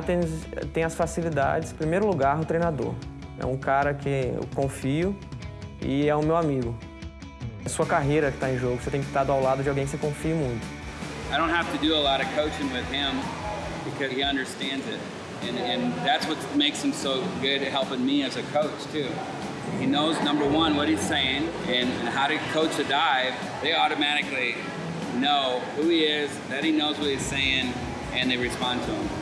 Athens tem as facilidades. Em primeiro lugar, o treinador. É um cara que eu confio e é o meu amigo. É sua carreira que está em jogo. Você tem que estar ao lado de alguém que você confie muito. I don't have to do a lot of coaching with him because he understands it. And, and that's what makes him so good at helping me as a coach, too. He knows, number one, what he's saying and, how to coach a dive. They automatically know who he is, that he knows what he's saying, and they respond to him.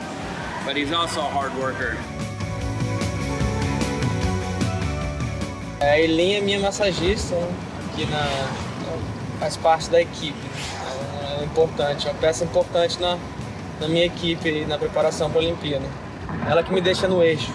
But he's also a hard worker. A Eileen é minha massagista aqui na faz parte da equipe. É importante, é uma peça importante na, na minha equipe na preparação para a Olimpíada. Ela que me deixa no eixo.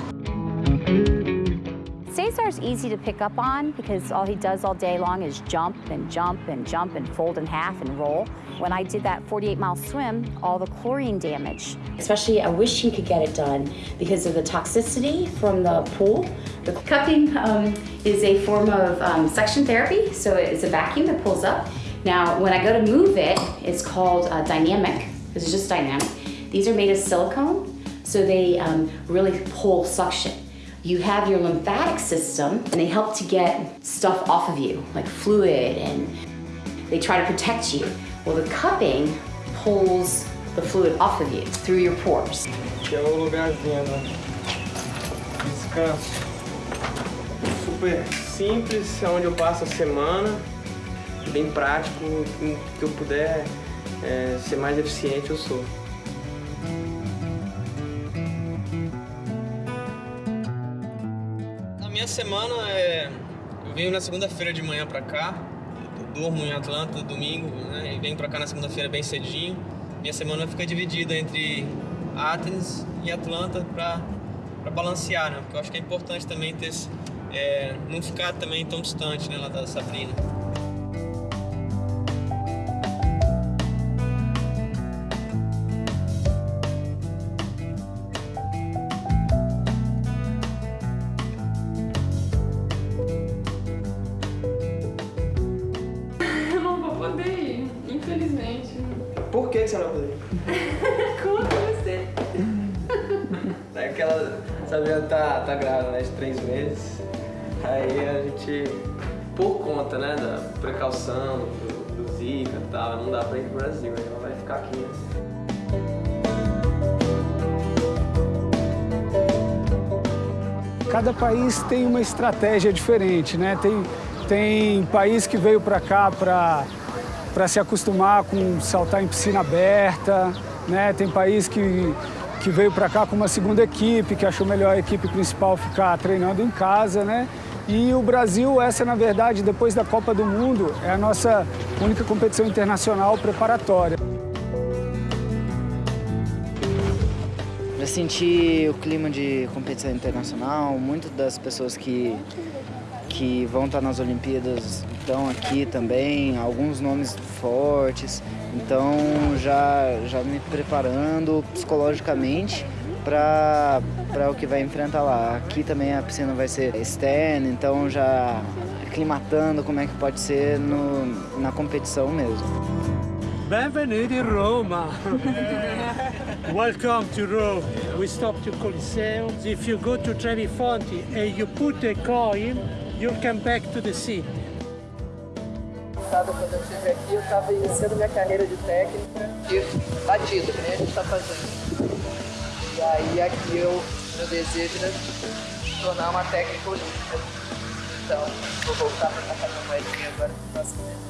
Easy to pick up on because all he does all day long is jump and jump and jump and fold in half and roll. When I did that 48 mile swim, all the chlorine damage. Especially, I wish he could get it done because of the toxicity from the pool. The cupping um, is a form of um, suction therapy, so it's a vacuum that pulls up. Now, when I go to move it, it's called uh, dynamic. It's just dynamic. These are made of silicone, so they um, really pull suction. You have your lymphatic system, and they help to get stuff off of you, like fluid, and they try to protect you. Well, the cupping pulls the fluid off of you through your pores. Descanso. Super simples, é onde eu passo a semana. Bem prático, que eu puder é, ser mais eficiente, eu sou. Minha semana é... Eu venho na segunda-feira de manhã pra cá, durmo em Atlanta domingo, né? E venho pra cá na segunda-feira bem cedinho. Minha semana fica dividida entre Athens e Atlanta pra, pra balancear, né? Porque eu acho que é importante também ter... É, não ficar também tão distante, né, lá da Sabrina. Por que você não vai poder? Conta você. É que ela, Sabrina tá, tá grávida, né, de três meses. Aí a gente, por conta, né, da precaução, do, do Zika e tal, não dá pra ir pro Brasil, aí ela vai ficar aqui. né? Cada país tem uma estratégia diferente, né? Tem, tem país que veio para cá para se acostumar com saltar em piscina aberta, né? Tem país que, que veio para cá com uma segunda equipe, que achou melhor a equipe principal ficar treinando em casa, né? E o Brasil, essa na verdade, depois da Copa do Mundo, é a nossa única competição internacional preparatória. Eu senti o clima de competição internacional, muitas das pessoas que, que vão estar nas Olimpíadas estão aqui também, alguns nomes fortes, então já, já me preparando psicologicamente para o que vai enfrentar lá. Aqui também a piscina vai ser externa, então já aclimatando como é que pode ser no, na competição mesmo. Benvenuti Roma. Welcome to Rome. We stop to Coliseum. If you go to Trevi Fonte and you put a coin, you'll come back to the sea. Quando eu estive aqui, eu estava iniciando minha carreira de técnica de batido, que nem a gente está fazendo. E aí aqui eu, meu desejo era me tornar uma técnica olímpica. Então, vou voltar para a moedinha agora no próximo evento.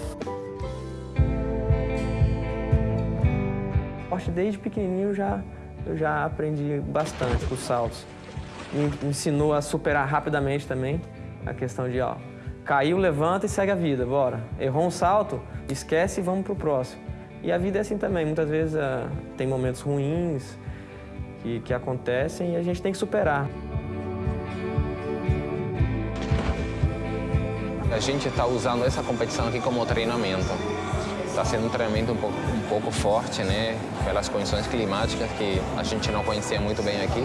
esporte desde pequenininho já eu já aprendi bastante com os saltos. Me ensinou a superar rapidamente também a questão de, ó, caiu, levanta e segue a vida, bora. Errou um salto, esquece e vamos pro próximo. E a vida é assim também, muitas vezes ah, tem momentos ruins que, que acontecem e a gente tem que superar. A gente está usando essa competição aqui como treinamento. Está sendo um treinamento um pouco, um pouco forte, né? Pelas condições climáticas que a gente não conhecia muito bem aqui.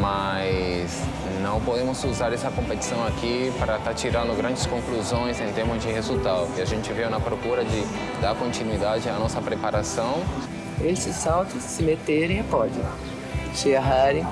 Mas não podemos usar essa competição aqui para estar tirando grandes conclusões em termos de resultado. E a gente veio na procura de dar continuidade à nossa preparação. Esses saltos, se meterem, é pódio. See you, Harry?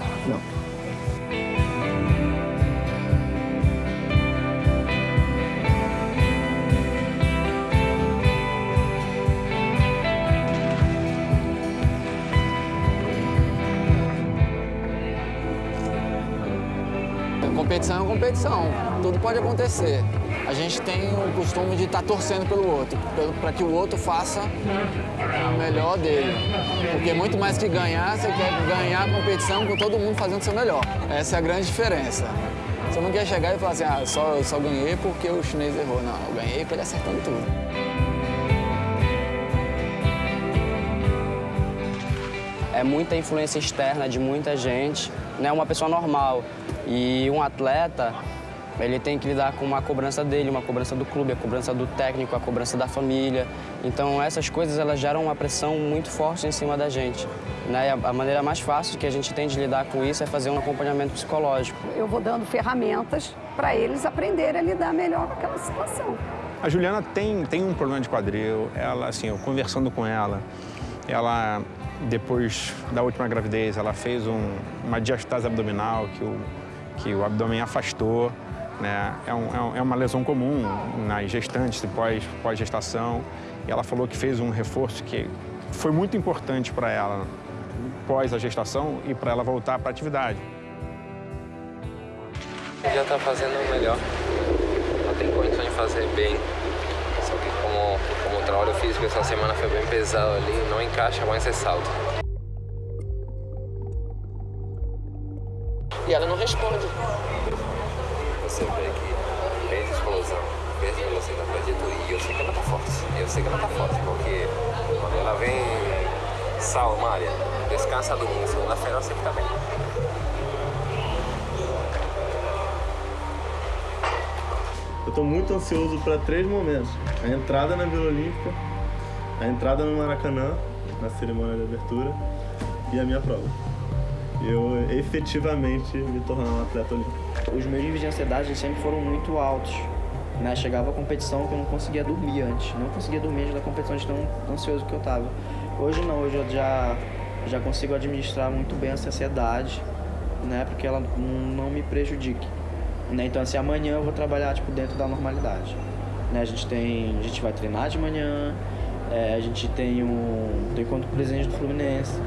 Competição é competição, tudo pode acontecer. A gente tem o costume de estar tá torcendo pelo outro, para que o outro faça o melhor dele. Porque muito mais que ganhar, você quer ganhar a competição com todo mundo fazendo o seu melhor. Essa é a grande diferença. Você não quer chegar e falar assim, ah, só, só ganhei porque o chinês errou. Não, eu ganhei com ele acertando tudo. É muita influência externa de muita gente, não é uma pessoa normal. E um atleta, ele tem que lidar com uma cobrança dele, uma cobrança do clube, a cobrança do técnico, a cobrança da família. Então essas coisas elas geram uma pressão muito forte em cima da gente. Né? a maneira mais fácil que a gente tem de lidar com isso é fazer um acompanhamento psicológico. Eu vou dando ferramentas para eles aprenderem a lidar melhor com aquela situação. A Juliana tem, tem um problema de quadril, ela, assim, eu conversando com ela, ela, depois da última gravidez, ela fez um, uma diastase abdominal, que o, que o abdômen afastou, né? É, um, é uma lesão comum nas gestantes pós, pós-gestação. E ela falou que fez um reforço que foi muito importante para ela pós a gestação e para ela voltar para a atividade. Já está fazendo melhor. Ela tem condições de fazer bem. Como, como trabalho físico essa semana foi bem pesado ali, não encaixa mais esse salto. E ela não responde. Você vê que fez explosão, fez velocidade da e eu sei que ela tá forte. Eu sei que ela tá forte, porque quando ela vem, sal, Maria, descansa domingo, segunda-feira ela sempre tá bem. Eu estou muito ansioso para três momentos. A entrada na Vila Olímpica, a entrada no Maracanã, na cerimônia de abertura, e a minha prova eu efetivamente me tornar um atleta olímpico. Os meus níveis de ansiedade sempre foram muito altos. Né? Chegava a competição que eu não conseguia dormir antes. Não conseguia dormir antes da competição de tão ansioso que eu estava. Hoje não, hoje eu já, já consigo administrar muito bem essa ansiedade, né? Porque ela não me prejudique. Né? Então, assim, amanhã eu vou trabalhar tipo, dentro da normalidade. Né? A gente tem. A gente vai treinar de manhã, é, a gente tem um. tem encontro com o presidente do Fluminense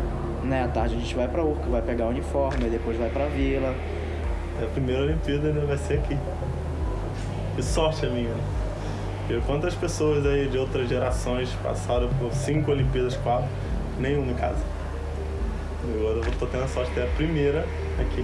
né, à tarde a gente vai pra Urca, vai pegar o uniforme, depois vai pra vila. É a primeira Olimpíada né, vai ser aqui. Que sorte a minha. Né? Quantas pessoas aí de outras gerações passaram por cinco Olimpíadas, quatro, nenhuma em casa. Agora eu tô tendo a sorte de ter a primeira aqui.